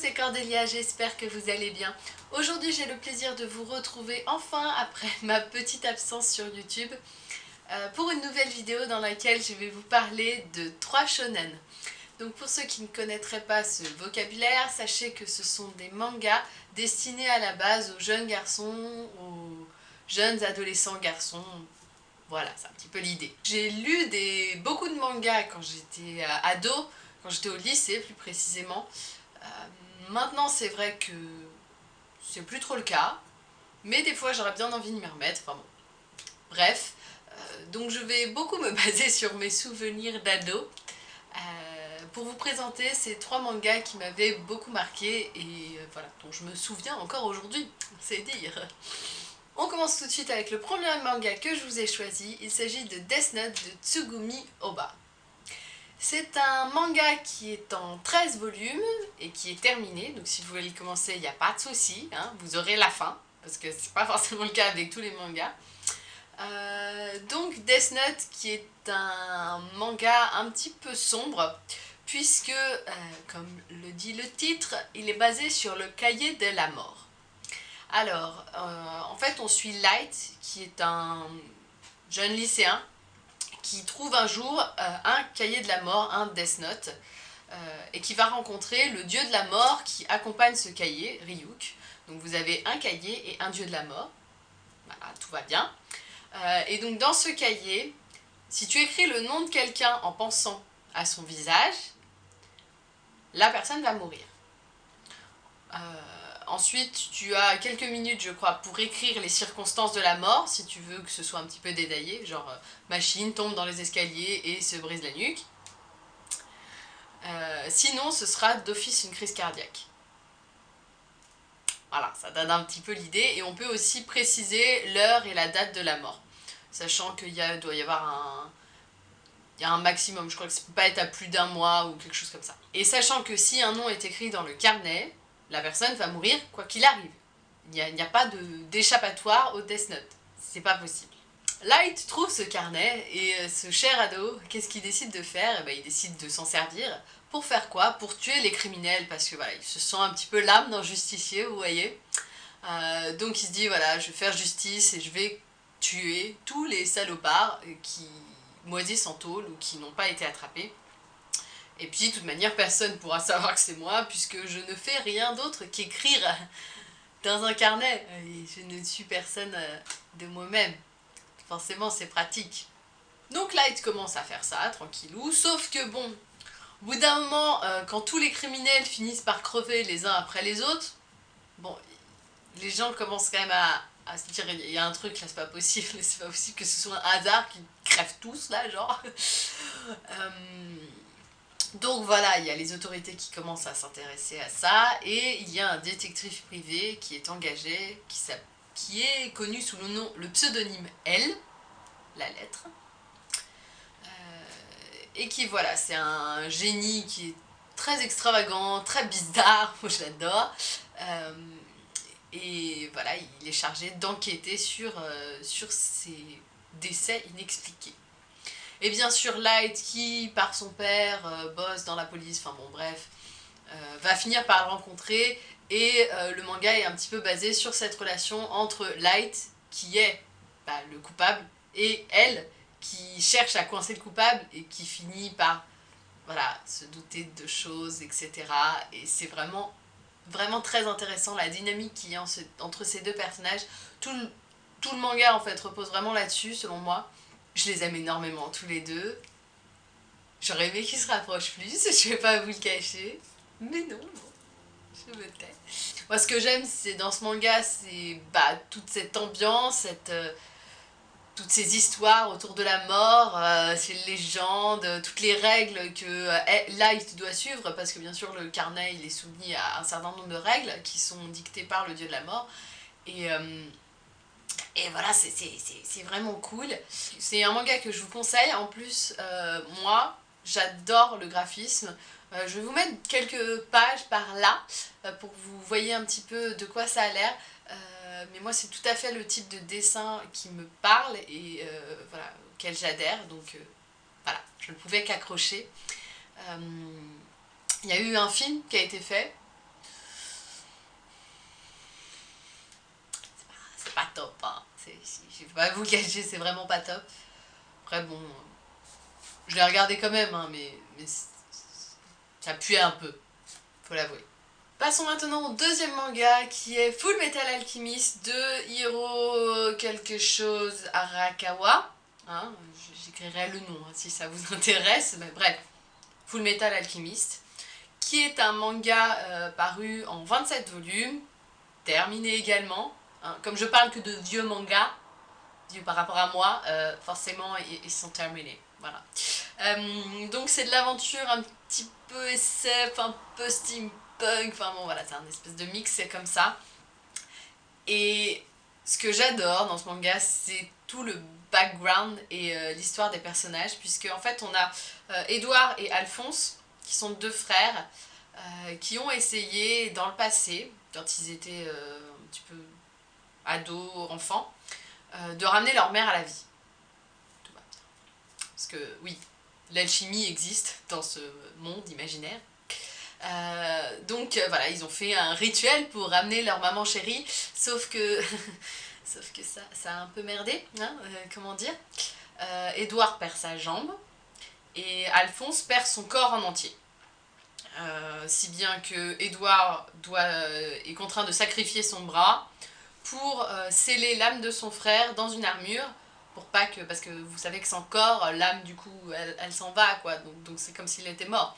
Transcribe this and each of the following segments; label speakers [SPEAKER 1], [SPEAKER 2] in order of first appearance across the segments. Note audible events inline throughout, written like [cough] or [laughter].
[SPEAKER 1] c'est Cordélia, j'espère que vous allez bien. Aujourd'hui, j'ai le plaisir de vous retrouver enfin après [laughs] ma petite absence sur YouTube euh, pour une nouvelle vidéo dans laquelle je vais vous parler de trois shonen. Donc pour ceux qui ne connaîtraient pas ce vocabulaire, sachez que ce sont des mangas destinés à la base aux jeunes garçons, aux jeunes adolescents garçons, voilà, c'est un petit peu l'idée. J'ai lu des, beaucoup de mangas quand j'étais euh, ado, quand j'étais au lycée plus précisément. Euh, maintenant c'est vrai que c'est plus trop le cas, mais des fois j'aurais bien envie de m'y remettre, enfin bon. Bref, euh, donc je vais beaucoup me [laughs] baser sur mes souvenirs d'ado euh, pour vous présenter ces trois mangas qui m'avaient beaucoup marqué et voilà, dont je me souviens encore aujourd'hui, [laughs] c'est dire. On commence tout de suite avec le premier manga que je vous ai choisi, il s'agit de Death Note de Tsugumi Oba. C'est un manga qui est en 13 volumes et qui est terminé, donc si vous voulez le commencer, il n'y a pas de souci, hein, vous aurez la fin, parce que c'est pas [laughs] forcément le cas avec tous les mangas. Euh, donc Death Note qui est un manga un petit peu sombre, puisque, euh, comme le dit le titre, il est basé sur le cahier de la mort. Alors, euh, en fait, on suit Light, qui est un jeune lycéen, qui trouve un jour euh, un cahier de la mort, un Death Note, euh, et qui va rencontrer le dieu de la mort qui accompagne ce cahier, Ryuk. Donc vous avez un cahier et un dieu de la mort. Voilà, tout va bien. Euh, et donc dans ce cahier, si tu écris le nom de quelqu'un en pensant à son visage, la personne va mourir. Ensuite, tu as quelques minutes, je crois, pour écrire les circonstances de la mort, si tu veux que ce soit un petit peu détaillé, genre euh, machine tombe dans les escaliers et se brise la nuque. Euh, sinon, ce sera d'office une crise cardiaque. Voilà, ça donne un petit peu l'idée, et on peut aussi préciser l'heure et la date de la mort, sachant qu'il doit y avoir un, y a un maximum, je crois que ça peut pas être à plus d'un mois ou quelque chose comme ça. Et sachant que si un nom est écrit dans le carnet, la personne va mourir quoi qu'il arrive. Il n'y a, pas d'échappatoire au Death Note. C'est pas possible. Light trouve ce carnet et euh, ce cher ado, qu'est-ce qu'il décide de faire? Eh ben, Il décide de s'en servir. Pour faire quoi? Pour tuer les criminels parce que voilà, il se sent un petit peu l'âme d'un justicier, vous voyez. Euh, donc il se dit voilà, je vais faire justice et je vais tuer tous les salopards qui moisissent en tôle ou qui n'ont pas été attrapés. Et puis, de toute manière, personne ne pourra savoir que c'est moi, puisque je ne fais rien d'autre qu'écrire [laughs] dans un carnet. Et je ne suis personne euh, de moi-même. Forcément, c'est pratique. Donc Light commence à faire ça, tranquillou, sauf que bon, au bout d'un moment, euh, quand tous les criminels finissent par crever les uns après les autres, bon, les gens commencent quand même à, se dire, il y a un truc là, c'est pas possible, [laughs] c'est pas possible que ce soit un hasard qu'ils crèvent tous là, genre. [laughs] euh, donc voilà, il y a les autorités qui commencent à s'intéresser à ça, et il y a un détective privé qui est engagé, qui, est connu sous le nom, le pseudonyme L, la lettre, euh, et qui voilà, c'est un génie qui est très extravagant, très bizarre, [laughs] moi je l'adore, euh, et voilà, il est chargé d'enquêter sur, euh, sur ces décès inexpliqués. Et bien sûr Light qui, par son père, euh, bosse dans la police, enfin bon bref, euh, va finir par le rencontrer et euh, le manga est un petit peu basé sur cette relation entre Light, qui est bah, le coupable, et elle, qui cherche à coincer le coupable et qui finit par se douter de choses, etc. Et c'est vraiment, vraiment très intéressant la dynamique qu'il y a entre ces deux personnages. Tout tout le manga en fait repose vraiment là-dessus selon moi. Je les aime énormément tous les deux. J'aurais aimé qu'ils se rapprochent plus, [laughs] je vais pas vous le cacher. Mais non, je me tais. Moi ce que j'aime c'est dans ce manga, c'est bah, toute cette ambiance, euh, toutes ces histoires autour de la mort, euh, ces légendes, toutes les règles que euh, Light doit suivre, parce que bien sûr le carnet il est soumis à un certain nombre de règles qui sont dictées par le dieu de la mort. Et et voilà, c'est vraiment cool. C'est un manga que je vous conseille. En plus, euh, moi, j'adore le graphisme. Euh, je vais vous mettre quelques pages par là euh, pour que vous voyez un petit peu de quoi ça a l'air. mais moi, c'est tout à fait le type de dessin qui me parle et voilà, auquel j'adhère. Donc voilà, je ne pouvais qu'accrocher. Il y a eu un film qui a été fait top. Hein. Je vais pas vous [laughs] cacher, c'est vraiment pas top. Après, bon, je l'ai regardé quand même, hein, mais, mais ça puait un peu, faut l'avouer. Passons maintenant au deuxième manga qui est Full Metal Alchemist de Hiro quelque chose Arakawa. Hein, J'écrirai le nom hein, si ça vous [laughs] intéresse, mais bref, Full Metal Alchemist, qui est un manga euh, paru en 27 volumes, terminé également. Hein. Comme je parle que de vieux mangas, vieux par rapport à moi, euh, forcément ils, sont terminés. Voilà. Euh, donc c'est de l'aventure un petit peu SF, un peu steampunk enfin bon voilà, c'est un espèce de mix, c'est comme ça. Et ce que j'adore dans ce manga, c'est tout le background et euh, l'histoire des personnages, puisque en fait on a Edouard et Alphonse, qui sont deux frères, qui ont essayé dans le passé, quand ils étaient un petit peu ados, enfants, de ramener leur mère à la vie. Parce que oui, l'alchimie existe dans ce monde imaginaire, euh, donc euh, voilà, ils ont fait un rituel pour ramener leur maman chérie, sauf que, [laughs] sauf que ça, a un peu merdé, hein, euh, comment dire. Edouard perd sa jambe et Alphonse perd son corps en entier. si bien que Edouard doit, est contraint de sacrifier son bras pour sceller l'âme de son frère dans une armure pour pas que, parce que vous savez que sans corps, l'âme du coup, elle, s'en va quoi, donc c'est comme s'il était mort.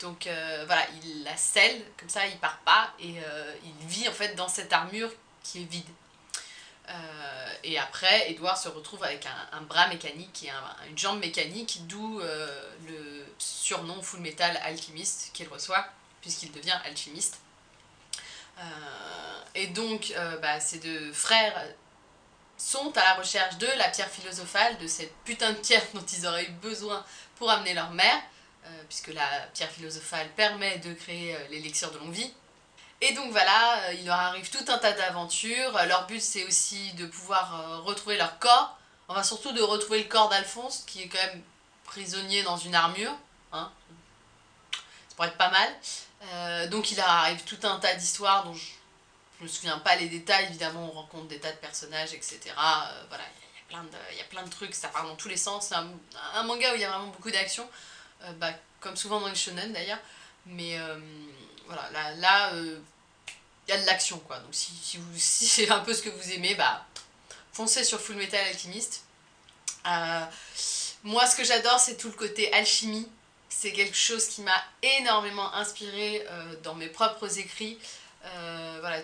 [SPEAKER 1] Donc euh, voilà, il la scelle, comme ça il part pas, et euh, il vit en fait dans cette armure qui est vide. Euh, et après, Edouard se retrouve avec un, bras mécanique et une jambe mécanique, d'où le surnom Full Metal Alchimiste qu'il reçoit, puisqu'il devient alchimiste. Et donc, bah, ces deux frères sont à la recherche de la pierre philosophale, de cette putain de pierre [laughs] dont ils auraient eu besoin pour amener leur mère, euh, puisque la pierre philosophale permet de créer euh, l'élixir de longue vie. Et donc voilà, euh, il leur arrive tout un tas d'aventures. Leur but c'est aussi de pouvoir retrouver leur corps, enfin surtout de retrouver le corps d'Alphonse, qui est quand même prisonnier dans une armure. Hein. Être pas mal. donc il arrive tout un tas d'histoires dont je, ne me souviens pas les détails, évidemment on rencontre des tas de personnages, etc. voilà, il y, a plein de trucs, ça part dans tous les sens. C'est un, manga où il y a vraiment beaucoup d'action. Euh, bah, comme souvent dans les shonen d'ailleurs. Mais euh, voilà, là, euh, il y a de l'action quoi. Donc si, si, [laughs] si c'est un peu ce que vous aimez, bah foncez sur Full Metal Alchemist. moi ce que j'adore c'est tout le côté alchimie. C'est quelque chose qui m'a énormément inspiré dans mes propres écrits. voilà,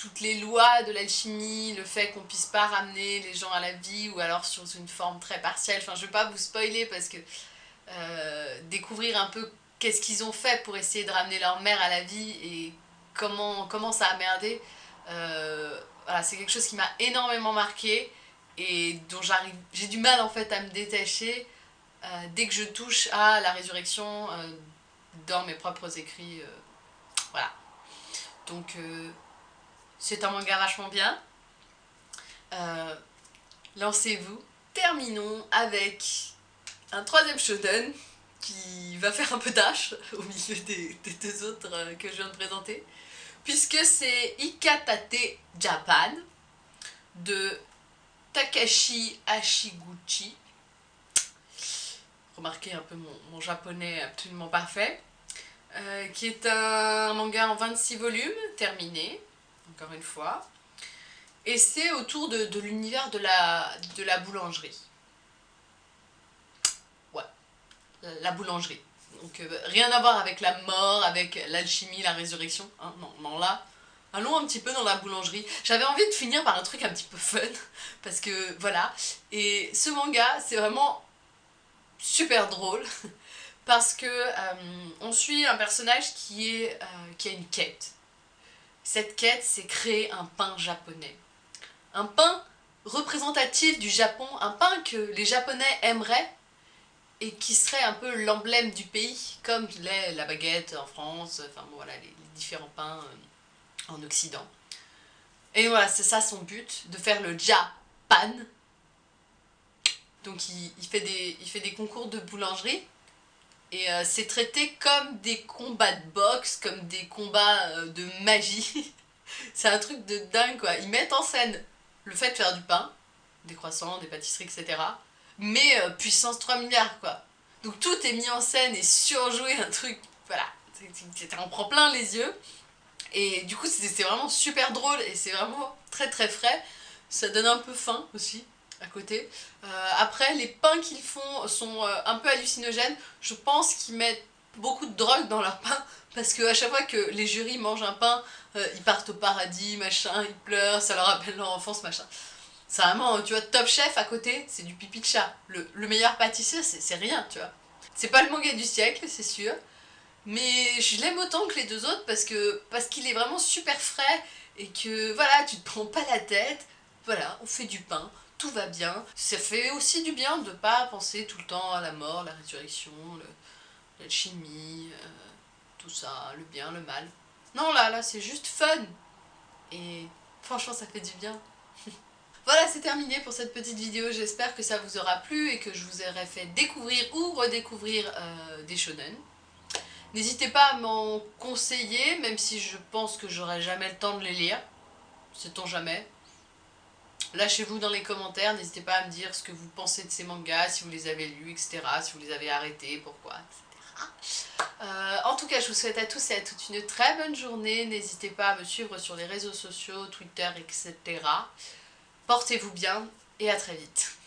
[SPEAKER 1] toutes les lois de l'alchimie, le fait qu'on puisse pas ramener les gens à la vie ou alors sur une forme très partielle. Enfin je vais pas vous spoiler parce que euh, découvrir un peu qu'est-ce qu'ils ont fait pour essayer de ramener leur mère à la vie et comment, comment ça a merdé. Euh, voilà, c'est quelque chose qui m'a énormément marqué et dont j'ai du mal en fait à me détacher euh, dès que je touche à la résurrection dans mes propres écrits. voilà. Donc c'est un manga vachement bien. Lancez-vous. Terminons avec un troisième shonen qui va faire un peu tâche [laughs] au milieu des, deux autres euh, que je viens de présenter puisque c'est Ikatate Japan de Takashi Ashiguchi remarquez un peu mon, japonais absolument parfait euh, qui est un manga en 26 volumes, terminé, encore une fois. Et c'est autour de, l'univers de la, de la boulangerie. la boulangerie. Donc euh, rien à voir avec la mort, avec l'alchimie, la résurrection. Hein, non, non, là, allons un petit peu dans la boulangerie. J'avais envie de finir par un truc un petit peu fun, [laughs] parce que voilà. Et ce manga, c'est vraiment super drôle, [laughs] parce que euh, on suit un personnage qui, est, euh, qui a une quête. Cette quête, c'est créer un pain japonais. Un pain représentatif du Japon, un pain que les Japonais aimeraient, et qui serait un peu l'emblème du pays, comme l'est la baguette en France, enfin bon, voilà, les, différents pains euh, en Occident. Et voilà, c'est ça son but, de faire le Japan. Donc il, fait, des, il fait des concours de boulangerie, et euh, c'est traité comme des combats de boxe, comme des combats euh, de magie. [laughs] c'est un truc de dingue quoi. Ils mettent en scène le fait de faire du pain, des croissants, des pâtisseries, etc. Mais euh, puissance 3 milliards, quoi. Donc tout est mis en scène et surjoué, un truc, voilà, on prend plein les yeux. Et du coup, c'est vraiment super drôle et c'est vraiment très très frais. Ça donne un peu faim aussi, à côté. Euh, après, les pains qu'ils font sont euh, un peu hallucinogènes. Je pense qu'ils mettent beaucoup de drogue dans leur pain parce qu'à chaque fois que les jurys mangent un pain, euh, ils partent au paradis, machin, ils pleurent, ça leur rappelle leur enfance, machin. C'est vraiment, tu vois, Top Chef à côté, c'est du pipi de chat. Le, le meilleur pâtissier, c'est rien, tu vois. C'est pas le manga du siècle, c'est sûr. Mais je l'aime autant que les deux autres parce que parce qu'il est vraiment super frais et que voilà, tu te prends pas la tête. Voilà, on fait du pain, tout va bien. Ça fait aussi du bien de pas penser tout le temps à la mort, la résurrection, l'alchimie, euh, tout ça, le bien, le mal. Non, là, là, c'est juste fun. Et franchement, ça fait du bien. [laughs] voilà, c'est terminé pour cette petite vidéo. J'espère que ça vous aura plu et que je vous aurai fait découvrir ou redécouvrir euh, des shonen. N'hésitez pas à m'en conseiller, même si je pense que j'aurai jamais le temps de les lire. Sait-on jamais Lâchez-vous dans les commentaires, n'hésitez pas à me dire ce que vous pensez de ces mangas, si vous les avez lus, etc. Si vous les avez arrêtés, pourquoi, etc. Euh, en tout cas, je vous souhaite à tous et à toutes une très bonne journée. N'hésitez pas à me suivre sur les réseaux sociaux, Twitter, etc. Portez-vous bien et à très vite.